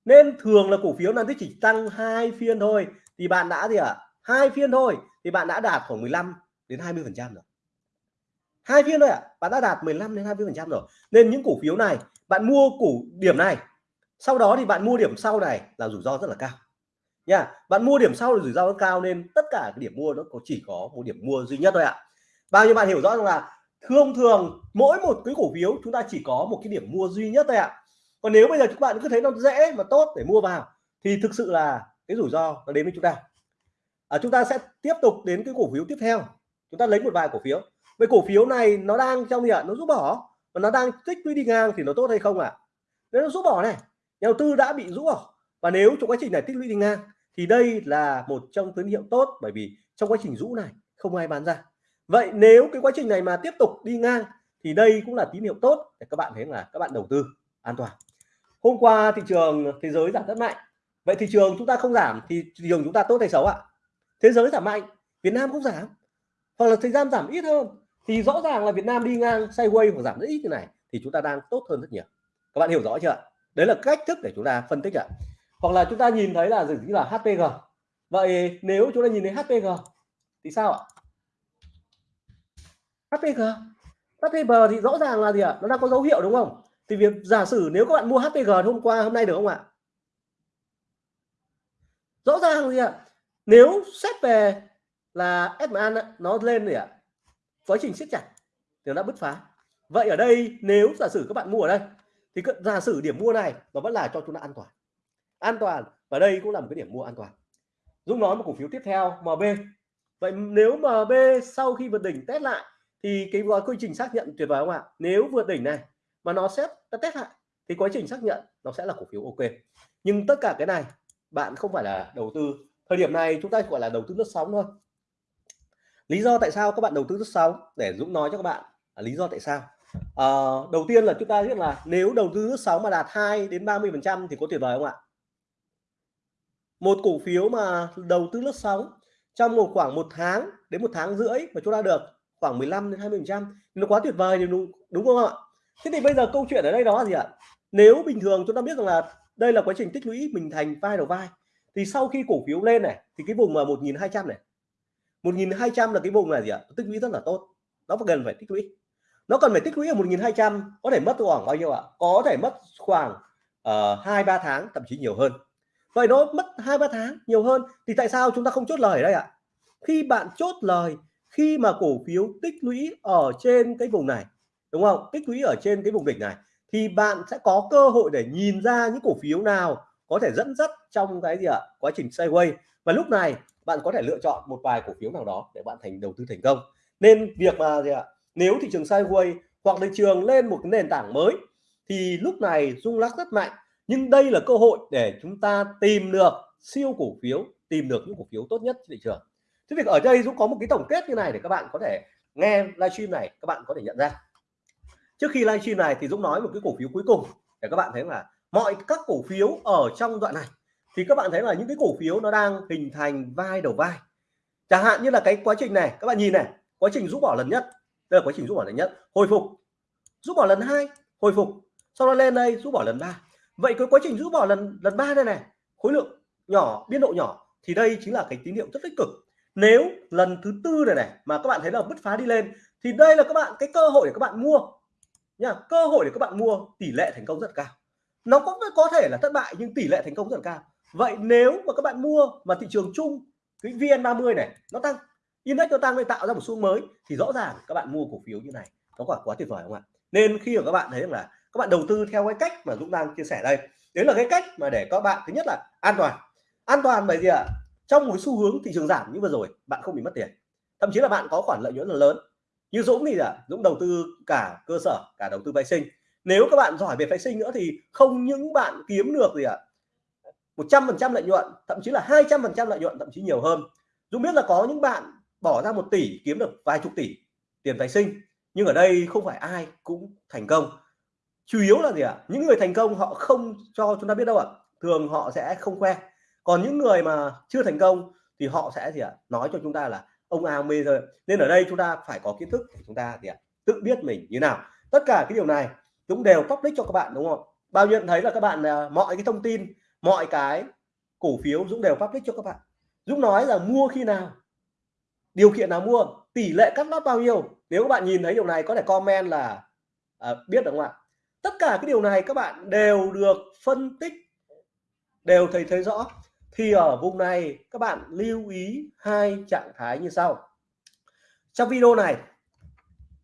nên thường là cổ phiếu là chỉ tăng hai phiên thôi. Thì bạn đã gì ạ, hai phiên thôi thì bạn đã đạt khoảng 15 đến 20 phần trăm rồi. Hai phiên thôi ạ, bạn đã đạt 15 đến 20 phần trăm rồi. Nên những cổ phiếu này, bạn mua cổ điểm này, sau đó thì bạn mua điểm sau này là rủi ro rất là cao. Nha, bạn mua điểm sau thì rủi ro rất cao nên tất cả cái điểm mua nó có chỉ có một điểm mua duy nhất thôi ạ. Bao nhiêu bạn hiểu rõ rằng là thông thường, mỗi một cái cổ phiếu chúng ta chỉ có một cái điểm mua duy nhất thôi ạ còn nếu bây giờ các bạn cứ thấy nó dễ và tốt để mua vào thì thực sự là cái rủi ro nó đến với chúng ta. À, chúng ta sẽ tiếp tục đến cái cổ phiếu tiếp theo. Chúng ta lấy một vài cổ phiếu. Vậy cổ phiếu này nó đang trong gì ạ? Nó rút bỏ. Và nó đang tích lũy đi ngang thì nó tốt hay không ạ? À? nếu nó rút bỏ này nhà đầu tư đã bị rũ bỏ. Và nếu trong quá trình này tích lũy đi ngang thì đây là một trong tín hiệu tốt bởi vì trong quá trình rũ này không ai bán ra. Vậy nếu cái quá trình này mà tiếp tục đi ngang thì đây cũng là tín hiệu tốt để các bạn thấy là các bạn đầu tư an toàn hôm qua thị trường thế giới giảm rất mạnh. Vậy thị trường chúng ta không giảm thì thị trường chúng ta tốt hay xấu ạ? Thế giới giảm mạnh, Việt Nam cũng giảm. Hoặc là thời gian giảm ít hơn, thì rõ ràng là Việt Nam đi ngang sideways hoặc giảm rất ít như này thì chúng ta đang tốt hơn rất nhiều. Các bạn hiểu rõ chưa đấy là cách thức để chúng ta phân tích ạ. Hoặc là chúng ta nhìn thấy là gì là HPG vậy nếu chúng ta nhìn thấy HPG thì sao ạ? HPG HPG thì rõ ràng là gì ạ? Nó đang có dấu hiệu đúng không? Thì việc giả sử nếu các bạn mua HPG hôm qua, hôm nay được không ạ? Rõ ràng gì ạ, nếu xét về là SMA nó lên rồi ạ, quá trình siết chặt thì nó đã bứt phá. Vậy ở đây nếu giả sử các bạn mua ở đây, thì giả sử điểm mua này nó vẫn là cho chúng ta an toàn. An toàn, và đây cũng là một cái điểm mua an toàn. Dũng nói một cổ phiếu tiếp theo MB vậy nếu MB sau khi vượt đỉnh test lại, thì cái gói quy trình xác nhận tuyệt vời không ạ? Nếu vượt đỉnh này mà nó xét nó test lại. Thì quá trình xác nhận nó sẽ là cổ phiếu ok. Nhưng tất cả cái này bạn không phải là đầu tư. Thời điểm này chúng ta gọi là đầu tư lướt sóng thôi. Lý do tại sao các bạn đầu tư lướt sóng để Dũng nói cho các bạn à, lý do tại sao. À, đầu tiên là chúng ta biết là nếu đầu tư lướt sóng mà đạt 2 đến 30 phần trăm thì có tuyệt vời không ạ? Một cổ phiếu mà đầu tư lướt sóng trong một khoảng một tháng đến một tháng rưỡi mà chúng ta được khoảng 15 đến 20 phần trăm nó quá tuyệt vời thì đúng đúng không ạ? Thế thì bây giờ câu chuyện ở đây đó là gì ạ? Nếu bình thường chúng ta biết rằng là đây là quá trình tích lũy mình thành vai đầu vai thì sau khi cổ phiếu lên này thì cái vùng mà 1200 này 1.200 là cái vùng là gì ạ? Tích lũy rất là tốt. Nó cần phải tích lũy. Nó cần phải tích lũy ở 1.200 có thể mất khoảng bao nhiêu ạ? Có thể mất khoảng ờ, hai uh, ba tháng thậm chí nhiều hơn. Vậy nó mất hai ba tháng nhiều hơn thì tại sao chúng ta không chốt lời ở đây ạ? Khi bạn chốt lời khi mà cổ phiếu tích lũy ở trên cái vùng này đúng không? Tích lũy ở trên cái vùng đỉnh này thì bạn sẽ có cơ hội để nhìn ra những cổ phiếu nào có thể dẫn dắt trong cái gì ạ? Quá trình sideways. Và lúc này bạn có thể lựa chọn một vài cổ phiếu nào đó để bạn thành, đầu tư thành công. Nên việc mà gì ạ? Nếu thị trường sideways hoặc thị trường lên một cái nền tảng mới thì lúc này rung lắc rất mạnh. Nhưng đây là cơ hội để chúng ta tìm được siêu cổ phiếu, tìm được những cổ phiếu tốt nhất trên thị trường. Thế thì ở đây Dũng có một cái tổng kết như này để các bạn có thể nghe livestream này, các bạn có thể nhận ra trước khi livestream này thì Dũng nói một cái cổ phiếu cuối cùng để các bạn thấy là mọi các cổ phiếu ở trong đoạn này thì các bạn thấy là những cái cổ phiếu nó đang hình thành vai đầu vai. Chẳng hạn như là cái quá trình này, các bạn nhìn này, quá trình rút bỏ lần nhất, đây là quá trình rút bỏ lần nhất, hồi phục. Rút bỏ lần hai, hồi phục. Sau đó lên đây, rút bỏ lần ba. Vậy cái quá trình rút bỏ lần lần ba đây này, khối lượng nhỏ, biên độ nhỏ thì đây chính là cái tín hiệu rất tích cực. Nếu lần thứ tư này này mà các bạn thấy là bứt phá đi lên thì đây là các bạn, cái cơ hội để các bạn mua nha, cơ hội để các bạn mua tỷ lệ thành công rất cao. Nó cũng có thể là thất bại nhưng tỷ lệ thành công rất cao. Vậy nếu mà các bạn mua mà thị trường chung, cái VN30 này, nó tăng, index nó tăng để tạo ra một xu mới, thì rõ ràng các bạn mua cổ phiếu như này, nó quả quá tuyệt vời không ạ? Nên khi mà các bạn thấy là các bạn đầu tư theo cái cách mà Dũng đang chia sẻ đây, đấy là cái cách mà để các bạn, thứ nhất là an toàn. An toàn bởi vì ạ? Trong một xu hướng thị trường giảm như vừa rồi, bạn không bị mất tiền. Thậm chí là bạn có khoản lợi nhuận là lớn như Dũng thì là Dũng đầu tư cả cơ sở, cả đầu tư phái sinh. Nếu các bạn giỏi về phái sinh nữa thì không những bạn kiếm được gì ạ, một trăm phần trăm lợi nhuận, thậm chí là hai trăm phần trăm lợi nhuận, thậm chí nhiều hơn. Dũng biết là có những bạn bỏ ra một tỷ, kiếm được vài chục tỷ tiền phái sinh, nhưng ở đây không phải ai cũng thành công. Chủ yếu là gì ạ? Những người thành công họ không cho chúng ta biết đâu ạ. Thường họ sẽ không khoe. Còn những người mà chưa thành công thì họ sẽ gì ạ? Nói cho chúng ta là ông A ông B nên ở đây chúng ta phải có kiến thức để chúng ta thì tự biết mình như nào. Tất cả cái điều này cũng đều public cho các bạn đúng không? Bao nhiêu thấy là các bạn à, mọi cái thông tin mọi cái cổ phiếu Dũng đều public cho các bạn. Dũng nói là mua khi nào điều kiện nào mua tỷ lệ cắt lót bao nhiêu. Nếu các bạn nhìn thấy điều này có thể comment là à, biết được không ạ? Tất cả cái điều này các bạn đều được phân tích đều thấy thấy rõ thì ở vùng này các bạn lưu ý hai trạng thái như sau. Trong video này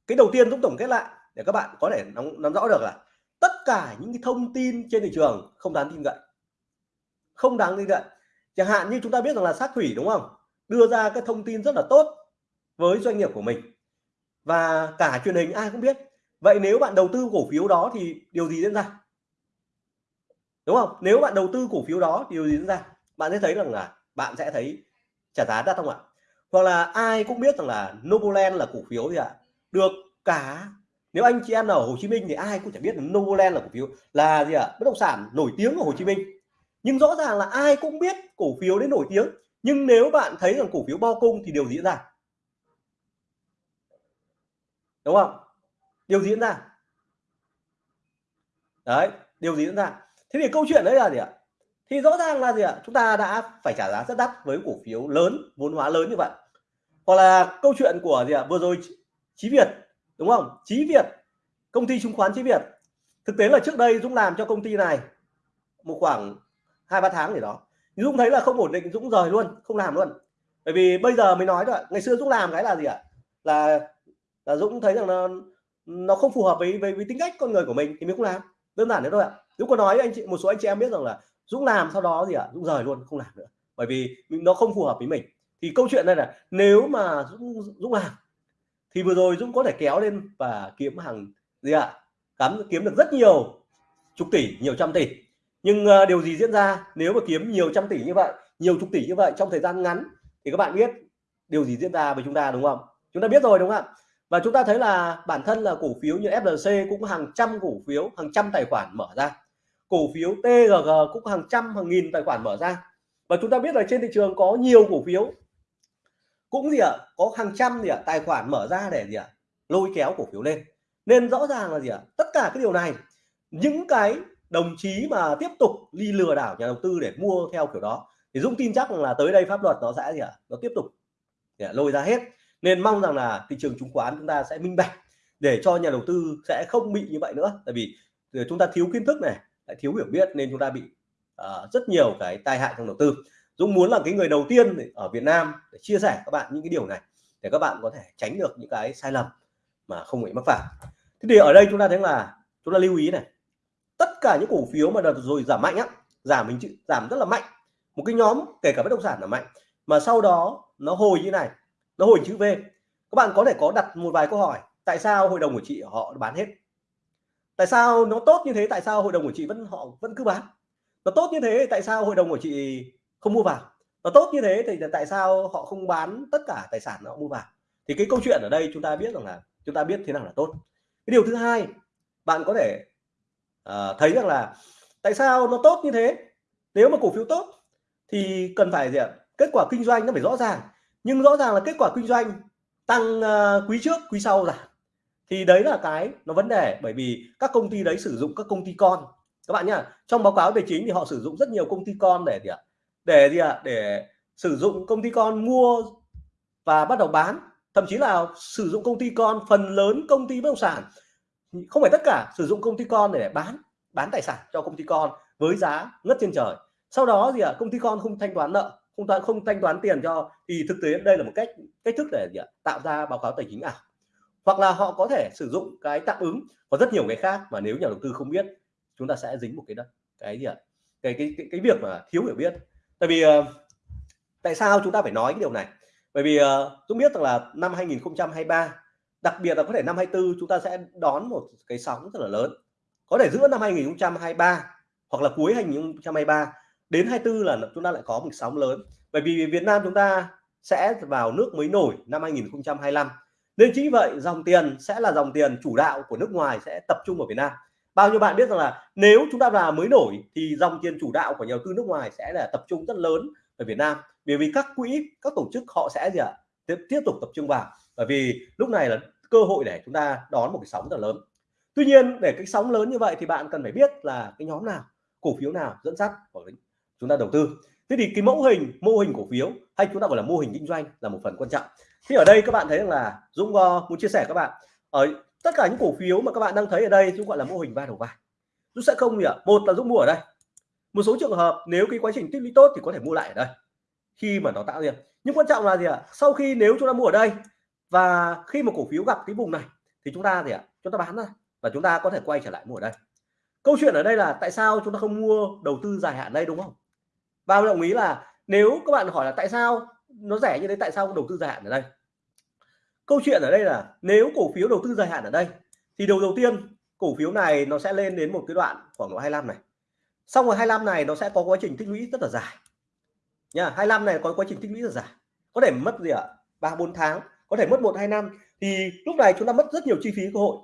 cái đầu tiên Dũng tổng kết lại để các bạn có thể nắm, nắm rõ được là tất cả những cái thông tin trên thị trường không đáng tin cậy. Không đáng tin cậy. Chẳng hạn như chúng ta biết rằng là sát thủy đúng không? Đưa ra cái thông tin rất là tốt với doanh nghiệp của mình. Và cả truyền hình ai cũng biết. Vậy nếu bạn đầu tư cổ phiếu đó thì điều gì diễn ra? Đúng không? Nếu bạn đầu tư cổ phiếu đó thì điều gì diễn ra? Bạn sẽ thấy rằng là bạn sẽ thấy trả giá đắt không ạ? Hoặc là ai cũng biết rằng là Novoland là cổ phiếu gì ạ? À? được cả. Nếu anh chị em nào ở Hồ Chí Minh thì ai cũng chẳng biết là Novoland là cổ phiếu là gì ạ? À? bất động sản nổi tiếng ở Hồ Chí Minh. Nhưng rõ ràng là ai cũng biết cổ phiếu đến nổi tiếng. Nhưng nếu bạn thấy rằng cổ phiếu bao cung thì điều diễn ra? Đúng không? Điều diễn ra? Đấy, điều diễn ra? Thế thì câu chuyện đấy là gì ạ? Thì rõ ràng là gì ạ? Chúng ta đã phải trả giá rất đắt với cổ phiếu lớn vốn hóa lớn như vậy. Hoặc là câu chuyện của gì ạ? Vừa rồi Chí Việt đúng không? Chí Việt công ty chứng khoán Chí Việt. Thực tế là trước đây Dũng làm cho công ty này một khoảng hai ba tháng gì đó. Dũng thấy là không ổn định Dũng rời luôn không làm luôn. Bởi vì bây giờ mới nói rồi ngày xưa Dũng làm cái là gì ạ? Là là Dũng thấy rằng nó nó không phù hợp với, với với tính cách con người của mình thì mình không làm. Đơn giản thế thôi ạ. Dũng có nói anh chị một số anh chị em biết rằng là Dũng làm sau đó gì ạ? Dũng rời luôn không làm nữa. Bởi vì nó không phù hợp với mình. Thì câu chuyện đây là nếu mà Dũng, Dũng làm thì vừa rồi Dũng có thể kéo lên và kiếm hàng gì ạ? Cắm kiếm được rất nhiều chục tỷ nhiều trăm tỷ. Nhưng uh, điều gì diễn ra nếu mà kiếm nhiều trăm tỷ như vậy nhiều chục tỷ như vậy trong thời gian ngắn? Thì các bạn biết điều gì diễn ra với chúng ta đúng không? Chúng ta biết rồi đúng không ạ? Và chúng ta thấy là bản thân là cổ phiếu như FLC cũng hàng trăm cổ phiếu hàng trăm tài khoản mở ra cổ phiếu TGG cũng hàng trăm, hàng nghìn tài khoản mở ra. Và chúng ta biết là trên thị trường có nhiều cổ phiếu. Cũng gì ạ? Có hàng trăm gì ạ? Tài khoản mở ra để gì ạ? Lôi kéo cổ phiếu lên. Nên rõ ràng là gì ạ? Tất cả cái điều này, những cái đồng chí mà tiếp tục đi lừa đảo nhà đầu tư để mua theo kiểu đó, thì Dũng tin chắc là tới đây pháp luật nó sẽ gì ạ? Nó tiếp tục lôi ra hết. Nên mong rằng là thị trường chứng khoán chúng ta sẽ minh bạch để cho nhà đầu tư sẽ không bị như vậy nữa. Tại vì ờ, chúng ta thiếu kiến thức này thiếu hiểu biết nên chúng ta bị uh, rất nhiều cái tai hại trong đầu tư. Dũng muốn là cái người đầu tiên ở Việt Nam để chia sẻ các bạn những cái điều này để các bạn có thể tránh được những cái sai lầm mà không bị mắc phải. Thế thì ở đây chúng ta thấy là chúng ta lưu ý này tất cả những cổ phiếu mà đợt rồi giảm mạnh á giảm mình giảm rất là mạnh. Một cái nhóm kể cả bất động sản là mạnh mà sau đó nó hồi như này nó hồi chữ V. Các bạn có thể có đặt một vài câu hỏi tại sao hội đồng của chị họ bán hết? Tại sao nó tốt như thế? Tại sao hội đồng của chị vẫn họ vẫn cứ bán? Nó tốt như thế tại sao hội đồng của chị không mua vào nó tốt như thế thì tại sao họ không bán tất cả tài sản họ mua vào thì cái câu chuyện ở đây chúng ta biết rằng là chúng ta biết thế nào là tốt. Cái điều thứ hai bạn có thể uh, thấy rằng là tại sao nó tốt như thế? Nếu mà cổ phiếu tốt thì cần phải gì ạ? Kết quả kinh doanh nó phải rõ ràng. Nhưng rõ ràng là kết quả kinh doanh tăng uh, quý trước quý sau giảm thì đấy là cái, nó vấn đề, bởi vì các công ty đấy sử dụng các công ty con. Các bạn nhá, trong báo cáo tài chính thì họ sử dụng rất nhiều công ty con để gì ạ? Để gì ạ? Để sử dụng công ty con mua và bắt đầu bán. Thậm chí là sử dụng công ty con, phần lớn công ty bất động sản, không phải tất cả, sử dụng công ty con để bán bán tài sản cho công ty con với giá ngất trên trời. Sau đó gì ạ? Công ty con không thanh toán nợ, không toán, không thanh toán tiền cho, thì thực tế đây là một cách cách thức để gì ạ? Tạo ra báo cáo tài chính ảo hoặc là họ có thể sử dụng cái tạm ứng có rất nhiều cái khác mà nếu nhà đầu tư không biết chúng ta sẽ dính một cái đó cái gì ạ? Cái cái cái, cái việc mà thiếu hiểu biết. Tại vì uh, tại sao chúng ta phải nói cái điều này? Bởi vì ờ, uh, tôi biết rằng là năm 2023 đặc biệt là có thể năm 24 chúng ta sẽ đón một cái sóng rất là lớn. Có thể giữa năm 2023 hoặc là cuối 2023 đến 24 là chúng ta lại có một sóng lớn. Bởi vì Việt Nam chúng ta sẽ vào nước mới nổi năm 2025 nên chính vậy dòng tiền sẽ là dòng tiền chủ đạo của nước ngoài sẽ tập trung ở Việt Nam. Bao nhiêu bạn biết rằng là nếu chúng ta là mới nổi thì dòng tiền chủ đạo của nhà đầu tư nước ngoài sẽ là tập trung rất lớn ở Việt Nam. Bởi vì các quỹ các tổ chức họ sẽ gì ạ? Tiếp, tiếp tục tập trung vào. Bởi vì lúc này là cơ hội để chúng ta đón một cái sóng rất lớn. Tuy nhiên để cái sóng lớn như vậy thì bạn cần phải biết là cái nhóm nào cổ phiếu nào dẫn dắt của chúng ta đầu tư. Thế thì cái mẫu hình mô hình cổ phiếu hay chúng ta gọi là mô hình kinh doanh là một phần quan trọng thì ở đây các bạn thấy rằng là Dũng uh, muốn chia sẻ các bạn ở tất cả những cổ phiếu mà các bạn đang thấy ở đây Dũng gọi là mô hình ba đầu vai. Dũng sẽ không gì ạ một là Dũng mua ở đây. Một số trường hợp nếu cái quá trình tích lũy tốt thì có thể mua lại ở đây khi mà nó tạo ra. Nhưng quan trọng là gì ạ? Sau khi nếu chúng ta mua ở đây và khi mà cổ phiếu gặp cái vùng này thì chúng ta gì ạ? Chúng ta bán ra và chúng ta có thể quay trở lại mua ở đây. Câu chuyện ở đây là tại sao chúng ta không mua đầu tư dài hạn đây đúng không? Và đồng ý là nếu các bạn hỏi là tại sao nó rẻ như thế, tại sao không đầu tư dài hạn ở đây? Câu chuyện ở đây là nếu cổ phiếu đầu tư dài hạn ở đây, thì đầu đầu tiên, cổ phiếu này nó sẽ lên đến một cái đoạn khoảng độ 25 này. Xong rồi 25 này nó sẽ có quá trình tích lũy rất là dài. Nha 25 này có quá trình tích lũy rất dài. Có thể mất gì ạ? ba, bốn tháng, có thể mất một, hai năm. Thì lúc này chúng ta mất rất nhiều chi phí, cơ hội.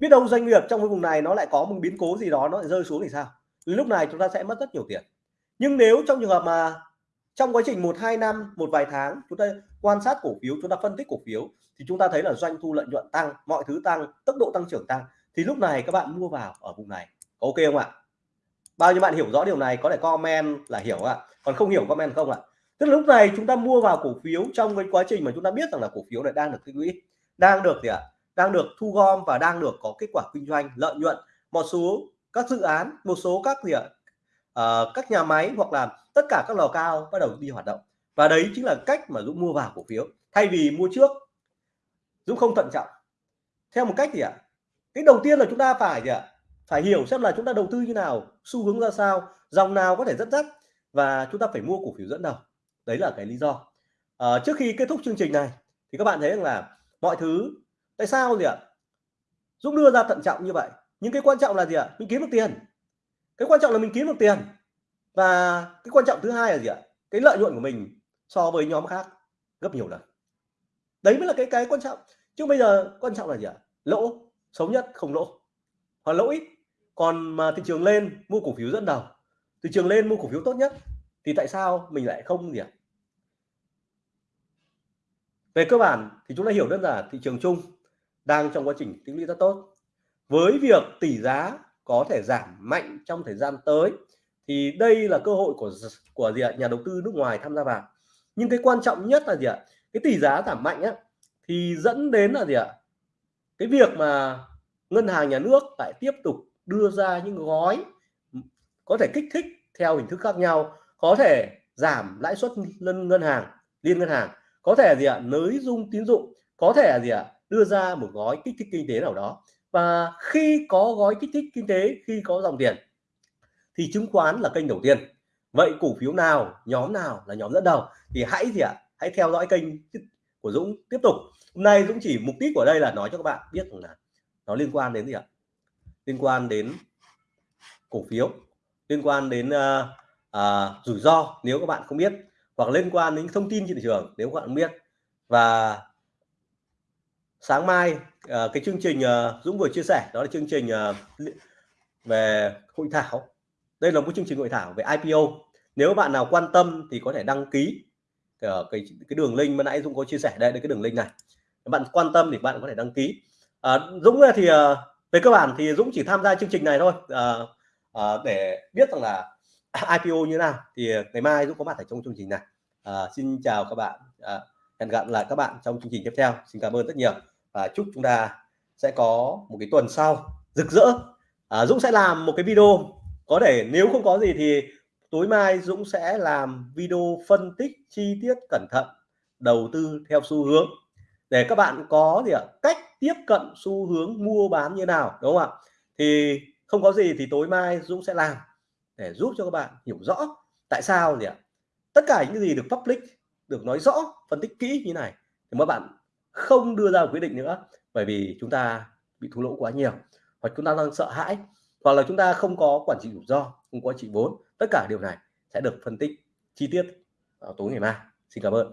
Biết đâu doanh nghiệp trong cái vùng này nó lại có một biến cố gì đó, nó lại rơi xuống thì sao? Lúc này chúng ta sẽ mất rất nhiều tiền. Nhưng nếu trong trường hợp mà trong quá trình một, hai năm, một vài tháng, chúng ta quan sát cổ phiếu, chúng ta phân tích cổ phiếu, thì chúng ta thấy là doanh thu lợi nhuận tăng, mọi thứ tăng, tốc độ tăng trưởng tăng. Thì lúc này các bạn mua vào ở vùng này ok không ạ? Bao nhiêu bạn hiểu rõ điều này, có thể comment là hiểu ạ. Còn không hiểu comment không ạ? Tức là lúc này chúng ta mua vào cổ phiếu trong cái quá trình mà chúng ta biết rằng là cổ phiếu này đang được tích lũy, đang được gì ạ? Đang được thu gom và đang được có kết quả kinh doanh, lợi nhuận, một số các dự án, một số các gì ạ? Uh, các nhà máy hoặc là tất cả các lò cao bắt đầu đi hoạt động. Và đấy chính là cách mà Dũng mua vào cổ phiếu. Thay vì mua trước Dũng không thận trọng. Theo một cách gì ạ? Cái đầu tiên là chúng ta phải gì ạ? Phải hiểu xem là chúng ta đầu tư như nào xu hướng ra sao dòng nào có thể dẫn dắt và chúng ta phải mua cổ phiếu dẫn đầu. Đấy là cái lý do. À, trước khi kết thúc chương trình này thì các bạn thấy rằng là mọi thứ tại sao gì ạ? Dũng đưa ra thận trọng như vậy. Nhưng cái quan trọng là gì ạ? Mình kiếm được tiền cái quan trọng là mình kiếm được tiền. Và cái quan trọng thứ hai là gì ạ? Cái lợi nhuận của mình so với nhóm khác gấp nhiều lần. Đấy mới là cái cái quan trọng. Chứ bây giờ quan trọng là gì ạ? Lỗ, xấu nhất không lỗ. Hoặc lỗ ít. Còn mà thị trường lên, mua cổ phiếu dẫn đầu. Thị trường lên, mua cổ phiếu tốt nhất, thì tại sao mình lại không gì ạ? Về cơ bản thì chúng ta hiểu đơn giản thị trường chung đang trong quá trình tích lũy rất tốt. Với việc tỷ giá có thể giảm mạnh trong thời gian tới, thì đây là cơ hội của của gì ạ? Nhà đầu tư nước ngoài tham gia vào. Nhưng cái quan trọng nhất là gì ạ? Cái tỷ giá giảm mạnh á, thì dẫn đến là gì ạ? Cái việc mà ngân hàng nhà nước lại tiếp tục đưa ra những gói ừ, có thể kích thích theo hình thức khác nhau, có thể giảm lãi suất ngân ngân hàng, liên ngân hàng, có thể gì ạ? Nới dung tín dụng, có thể là gì ạ? Đưa ra một gói kích thích kinh tế nào đó và khi có gói kích thích kinh tế khi có dòng tiền thì chứng khoán là kênh đầu tiên. Vậy cổ phiếu nào nhóm nào là nhóm dẫn đầu? Thì hãy gì ạ? Hãy theo dõi kênh của Dũng tiếp tục. Hôm nay Dũng chỉ mục đích của đây là nói cho các bạn biết là nó liên quan đến gì ạ? Liên quan đến cổ phiếu liên quan đến uh, uh, rủi ro nếu các bạn không biết hoặc liên quan đến thông tin trên thị trường nếu các bạn không biết. Và sáng mai uh, cái chương trình uh, Dũng vừa chia sẻ đó là chương trình uh, về hội thảo. Đây là một chương trình hội thảo về IPO nếu bạn nào quan tâm thì có thể đăng ký ở cái cái đường link mà nãy Dũng có chia sẻ đây là cái đường link này. Bạn quan tâm thì bạn có thể đăng ký. À, Dũng thì à, về cơ bản thì Dũng chỉ tham gia chương trình này thôi. À, à, để biết rằng là IPO như thế nào thì ngày mai Dũng có mặt ở trong chương trình này. À, xin chào các bạn. À, hẹn gặp lại các bạn trong chương trình tiếp theo. Xin cảm ơn rất nhiều và chúc chúng ta sẽ có một cái tuần sau rực rỡ. À, Dũng sẽ làm một cái video. Có thể nếu không có gì thì tối mai Dũng sẽ làm video phân tích chi tiết cẩn thận đầu tư theo xu hướng. Để các bạn có gì ạ? Cách tiếp cận xu hướng mua bán như nào đúng không ạ? Thì không có gì thì tối mai Dũng sẽ làm để giúp cho các bạn hiểu rõ tại sao gì ạ? Tất cả những gì được public được nói rõ phân tích kỹ như này thì các bạn không đưa ra quyết định nữa bởi vì chúng ta bị thua lỗ quá nhiều hoặc chúng ta đang sợ hãi hoặc là chúng ta không có quản trị rủi ro, không có trị vốn. Tất cả điều này sẽ được phân tích chi tiết vào tối ngày mai. Xin cảm ơn.